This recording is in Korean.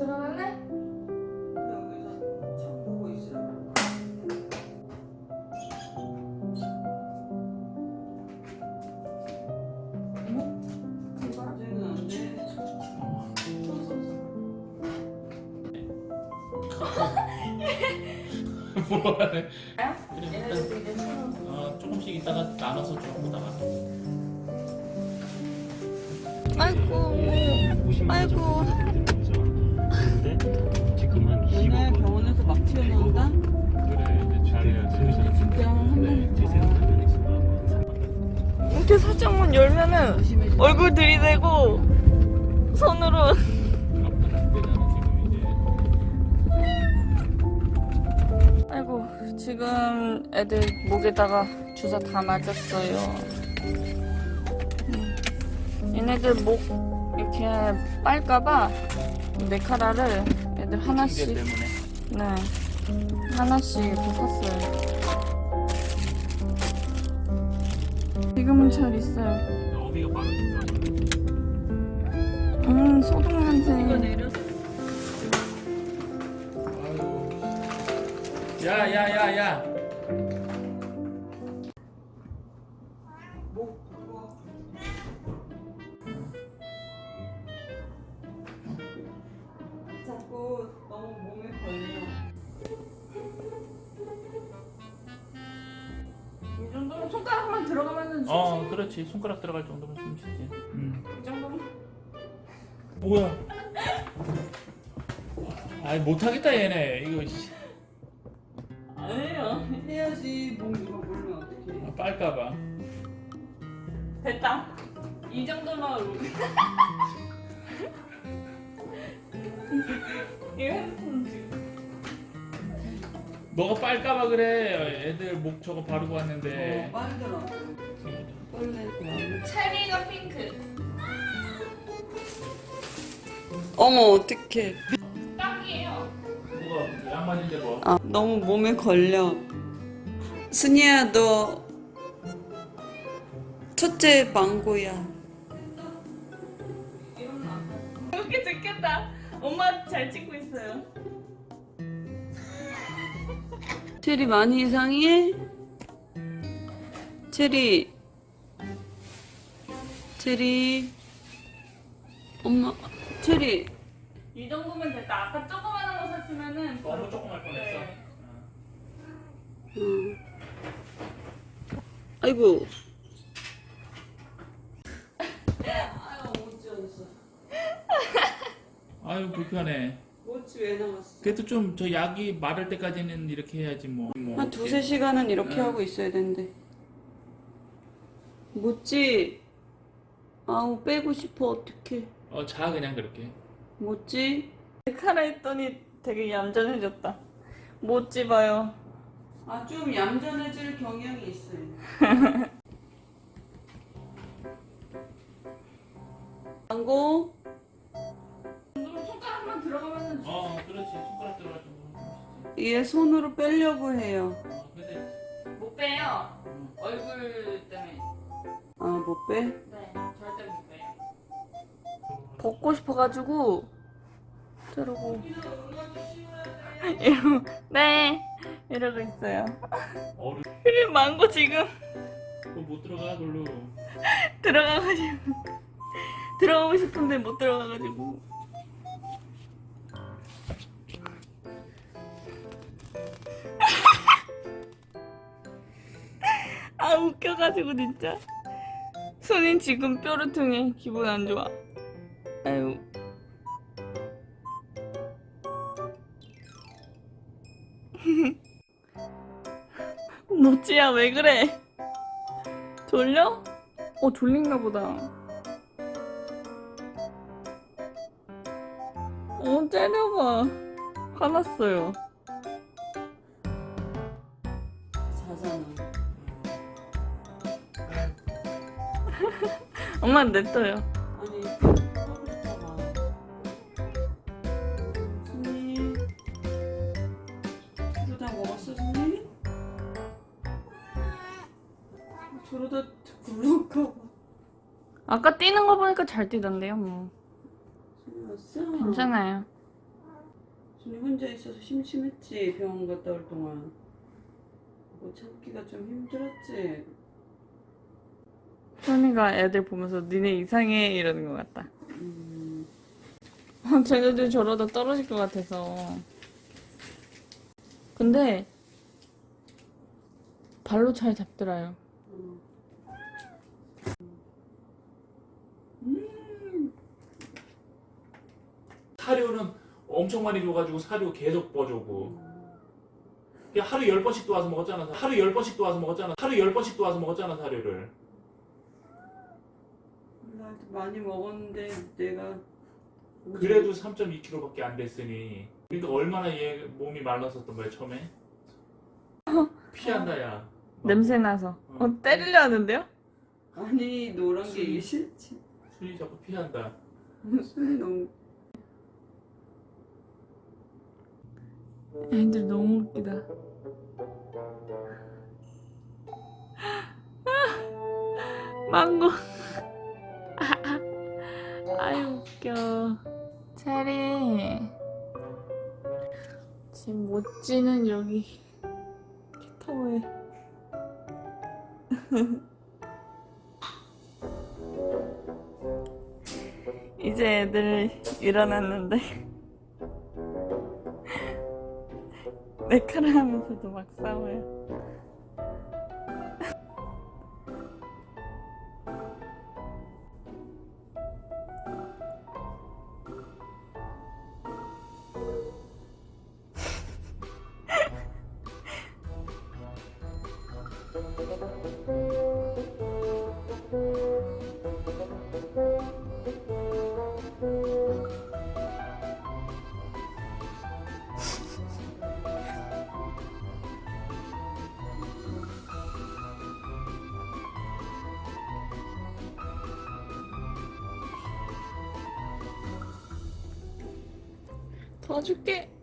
들어갈래? 여기서 참 보고 있으라고. 이제 서로 어, 조금씩 이따가 나눠서 조금다가 아이고 아이고 3만 이렇게 살짝만 열면은 얼굴 들이대고 손으로 아이고 지금 애들 목에다가 주사 다 맞았어요 음. 얘네들 목 이렇게 빨까봐 메카라를 애들 하나씩. 네 하나씩 이렇게 샀어요 지금은 잘 있어요. 음 소독 냄새 야 야 야야. 목 그거. 자꾸 너무 몸에 걸려. 이 정도면 손가락만 들어가면은 어 그렇지 손가락 들어갈 정도면 좀 쉬지. 음. 이 정도면 뭐야? 아이 못하겠다 얘네 이거 씨. 아니에요 해야지 목 이거 물면 어떡해. 아, 빨까봐. 됐다 이 정도만 이거 핸드폰 너가 빨까봐 그래. 애들 목 저거 바르고 어, 왔는데. 빨더라. 빨래. 체리가 핑크 어머 어떡해. 딱이에요 뭐가 양말인데 뭐? 아 너무 몸에 걸려. 순이야 너 첫째 망고야. 이렇게 듣겠다 엄마 잘 찍고 있어요 체리 많이 이상해? 체리 체리 엄마 체리 이 정도면 됐다 아까 조그만한 거 샀으면은 너무 조그만 뻔했어. 네. 응. 아이고 아유 불편해. 왜 나왔어 그래도 좀 저 약이 마를 때까지는 이렇게 해야지 뭐. 뭐 한 두세 시간은 이렇게 응. 하고 있어야 되는데. 모찌 아우 빼고 싶어 어떡해. 어자 그냥 그렇게. 모찌 카라 했더니 되게 얌전해졌다. 못 집어요. 아 좀 얌전해질 경향이 있어요. 망고 들어가면은 어 그렇지. 손가락 들어갈 쉬지. 얘 손으로 빼려고 해요. 어 근데 못 빼요? 얼굴 때문에. 아못 빼? 네 절대 못 빼요. 벗고 싶어가지고 저러고. 이러고 네. 이러고 있어요. 어른. 그래 망고 지금. 그거 못 들어가 글로. 들어가가지고. 들어가고 싶은데 못 들어가가지고 아 웃겨가지고 진짜. 손이 지금 뾰루퉁해 기분 안 좋아. 아유. 노치야 왜 그래? 졸려? 어 졸린가 보다. 어 째려봐. 화났어요 엄마 냅둬요 아니 하고 싶잖아 순이 저러다 먹었어 순이? 저러다 굴러가 아까 뛰는 거 보니까 잘 뛰던데요 뭐봐 왔어? 괜찮아요 순이 혼자 있어서 심심했지 병원 갔다 올 동안 뭐 참기가 좀 힘들었지 소니가 애들 보면서 니네 이상해 이러는 것 같다. 음, 아, 쟤네들 저러다 떨어질 것 같아서. 근데 발로 잘 잡더라요. 사료는 엄청 많이 줘가지고 사료 계속 퍼주고 그냥 하루 열 번씩 또 와서 먹었잖아 하루 열 번씩 또 와서 먹었잖아 하루 열 번씩 또 와서 먹었잖아 사료를 나도 많이 먹었는데 내가 그래도 3.2kg밖에 안 됐으니 그러니까 얼마나 얘 몸이 말랐었던 거야 처음에 피한다 야 냄새 나서. 어, 때리려 하는데요? 아니 노란 게 이게 순이. 싫지 순이 자꾸 피한다 순이 너무 애들 너무 웃기다. 망고. 아유 웃겨. 체리. 지금 모찌는 여기 캣타워에. 이제 애들 일어났는데 메카를 하면서도 막 싸워요. 도와줄게.